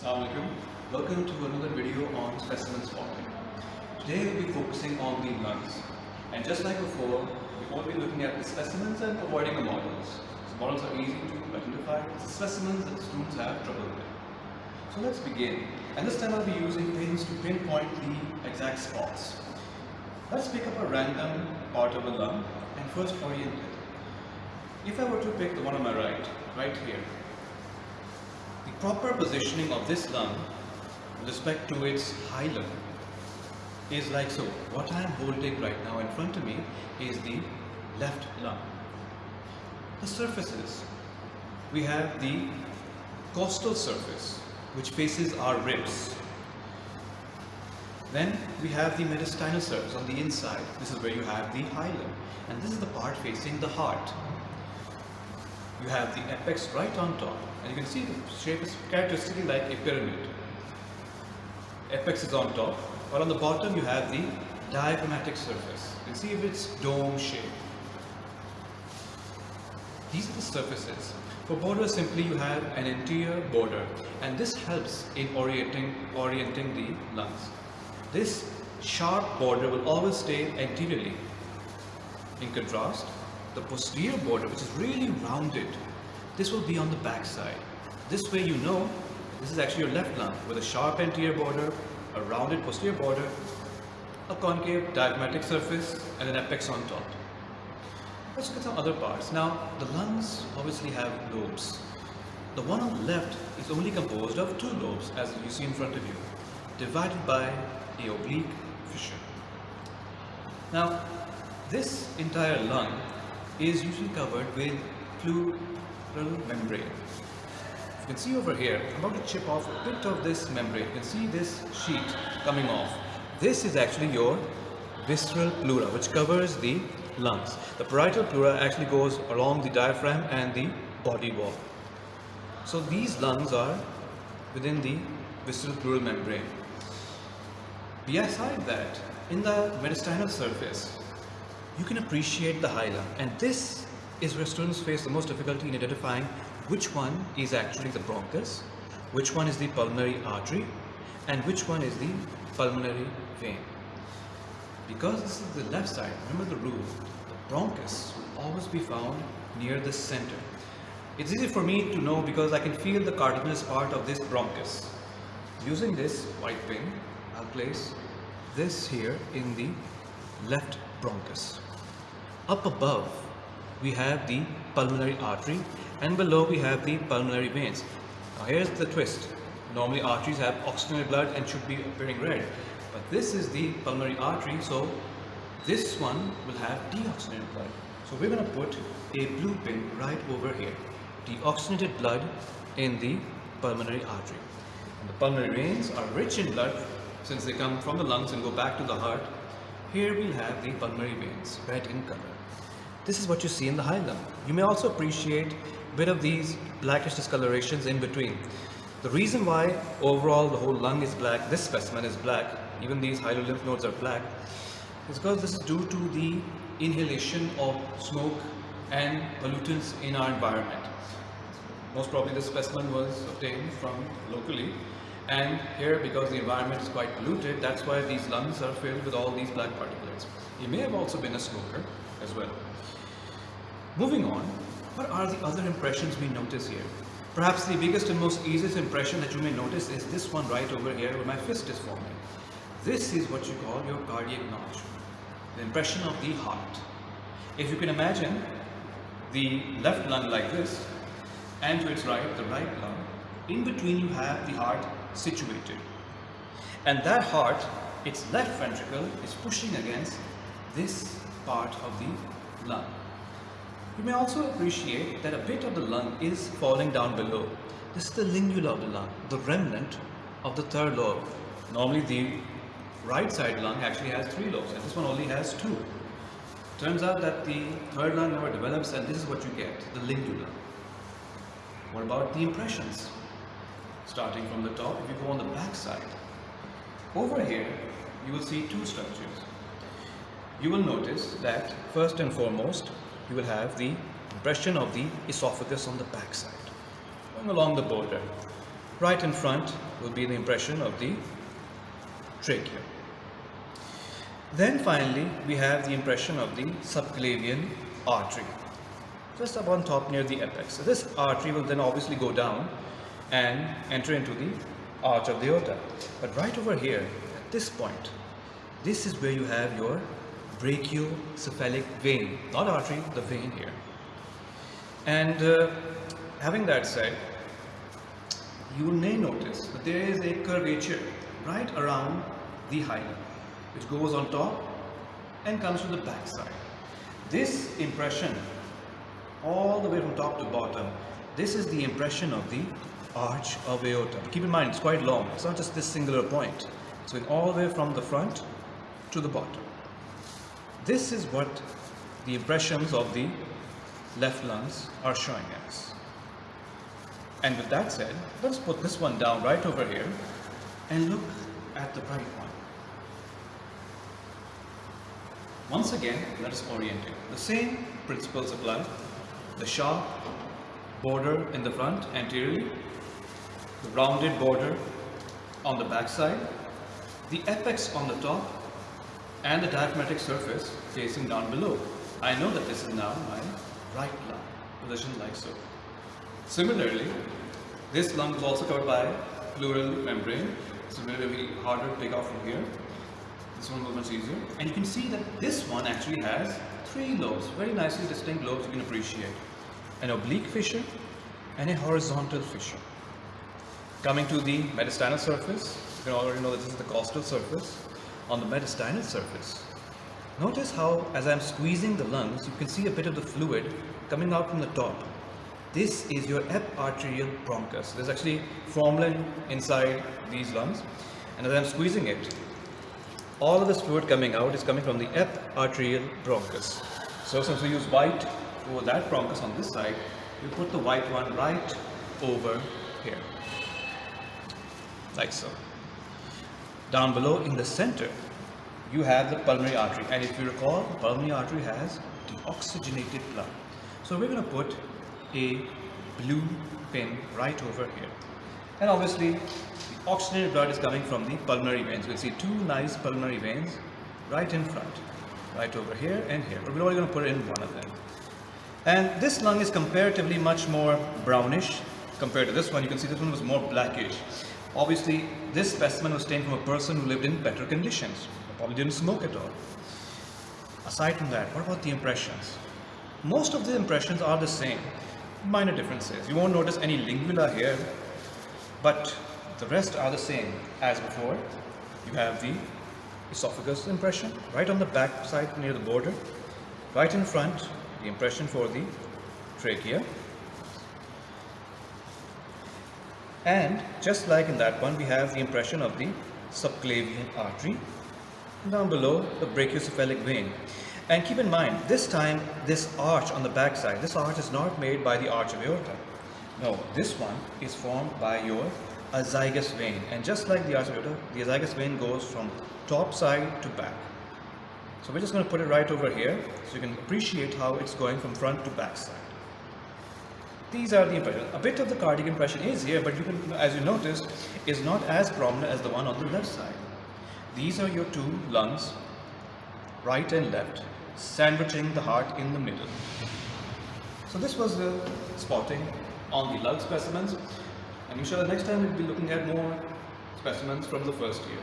Assalamualaikum. Welcome to another video on specimen spotting. Today we'll be focusing on the lungs. And just like before, we won't be looking at the specimens and avoiding the models. So models are easy to identify. The specimens that students have trouble with. So let's begin. And this time I'll be using pins to pinpoint the exact spots. Let's pick up a random part of a lung and first orient it. If I were to pick the one on my right, right here, proper positioning of this lung with respect to its hilum is like so. What I am holding right now in front of me is the left lung. The surfaces. We have the costal surface which faces our ribs. Then we have the mediastinal surface on the inside. This is where you have the hilum and this is the part facing the heart. You have the apex right on top and you can see the shape is characteristically like a pyramid. Apex is on top while on the bottom you have the diaphragmatic surface. You can see if it's dome shape. These are the surfaces. For border simply you have an anterior border and this helps in orienting, orienting the lungs. This sharp border will always stay anteriorly. In contrast, the posterior border which is really rounded, this will be on the back side. This way you know this is actually your left lung with a sharp anterior border, a rounded posterior border, a concave diaphragmatic surface and an apex on top. Let's look at some other parts. Now, the lungs obviously have lobes. The one on the left is only composed of two lobes, as you see in front of you, divided by a oblique fissure. Now, this entire lung is usually covered with pleural membrane. You can see over here, I'm about to chip off a bit of this membrane. You can see this sheet coming off. This is actually your visceral pleura, which covers the lungs. The parietal pleura actually goes along the diaphragm and the body wall. So these lungs are within the visceral pleural membrane. Beside that, in the mediastinal surface, you can appreciate the hilum and this is where students face the most difficulty in identifying which one is actually the bronchus, which one is the pulmonary artery and which one is the pulmonary vein. Because this is the left side, remember the rule, the bronchus will always be found near the center. It's easy for me to know because I can feel the cartilaginous part of this bronchus. Using this white pin, I'll place this here in the left bronchus. Up above, we have the pulmonary artery and below we have the pulmonary veins. Now here's the twist. Normally arteries have oxygenated blood and should be appearing red. But this is the pulmonary artery, so this one will have deoxygenated blood. So we're going to put a blue pin right over here. Deoxygenated blood in the pulmonary artery. And the pulmonary veins are rich in blood since they come from the lungs and go back to the heart. Here we'll have the pulmonary veins, red in color. This is what you see in the hilum. You may also appreciate a bit of these blackish discolorations in between. The reason why overall the whole lung is black, this specimen is black, even these lymph nodes are black, is because this is due to the inhalation of smoke and pollutants in our environment. Most probably this specimen was obtained from locally and here because the environment is quite polluted, that's why these lungs are filled with all these black particulates. He may have also been a smoker as well. Moving on, what are the other impressions we notice here? Perhaps the biggest and most easiest impression that you may notice is this one right over here where my fist is forming. This is what you call your cardiac notch, the impression of the heart. If you can imagine the left lung like this and to its right the right lung, in between you have the heart situated. And that heart, its left ventricle is pushing against this part of the lung. You may also appreciate that a bit of the lung is falling down below. This is the lingula of the lung, the remnant of the third lobe. Normally the right side lung actually has three lobes and this one only has two. Turns out that the third lung never develops and this is what you get, the lingula. What about the impressions? Starting from the top, if you go on the back side, over here you will see two structures. You will notice that first and foremost you will have the impression of the esophagus on the back side, going along the border. Right in front will be the impression of the trachea. Then finally, we have the impression of the subclavian artery, just up on top near the apex. So this artery will then obviously go down and enter into the arch of the aorta. But right over here, at this point, this is where you have your brachiocephalic vein, not artery, the vein here. And uh, having that said, you may notice that there is a curvature right around the hilum, which goes on top and comes to the back side. This impression, all the way from top to bottom, this is the impression of the arch of aorta. Keep in mind, it's quite long. It's not just this singular point. It's going all the way from the front to the bottom. This is what the impressions of the left lungs are showing us. And with that said, let's put this one down right over here and look at the right one. Once again, let us orient it. The same principles apply. The sharp border in the front anteriorly, the rounded border on the backside, the apex on the top, and the diaphragmatic surface facing down below. I know that this is now my right lung, positioned like so. Similarly, this lung is also covered by pleural membrane. It's very harder to take off from here. This one will was much easier. And you can see that this one actually has three lobes, very nicely distinct lobes you can appreciate. An oblique fissure and a horizontal fissure. Coming to the mediastinal surface, you can already know that this is the costal surface. On the mediastinal surface, notice how as I'm squeezing the lungs, you can see a bit of the fluid coming out from the top. This is your eparterial bronchus. There's actually formalin inside these lungs. And as I'm squeezing it, all of this fluid coming out is coming from the eparterial bronchus. So since we use white for that bronchus on this side, we put the white one right over here like so. Down below in the center, you have the pulmonary artery. And if you recall, the pulmonary artery has deoxygenated blood. So we're going to put a blue pin right over here. And obviously, the oxygenated blood is coming from the pulmonary veins. We'll see two nice pulmonary veins right in front, right over here and here. But we're only going to put in one of them. And this lung is comparatively much more brownish compared to this one. You can see this one was more blackish. Obviously, this specimen was taken from a person who lived in better conditions. Probably didn't smoke at all. Aside from that, what about the impressions? Most of the impressions are the same. Minor differences. You won't notice any lingula here, but the rest are the same as before. You have the esophagus impression right on the back side near the border. Right in front, the impression for the trachea. And just like in that one, we have the impression of the subclavian artery. Down below, the brachiocephalic vein. And keep in mind, this time, this arch on the back side, this arch is not made by the arch of aorta. No, this one is formed by your azygous vein. And just like the arch of aorta, the azygous vein goes from top side to back. So we're just going to put it right over here so you can appreciate how it's going from front to back side. These are the impressions. A bit of the cardiac impression is here, but you can, as you notice, is not as prominent as the one on the left side. These are your two lungs, right and left, sandwiching the heart in the middle. So this was the spotting on the lung specimens. And inshallah next time we'll be looking at more specimens from the first year.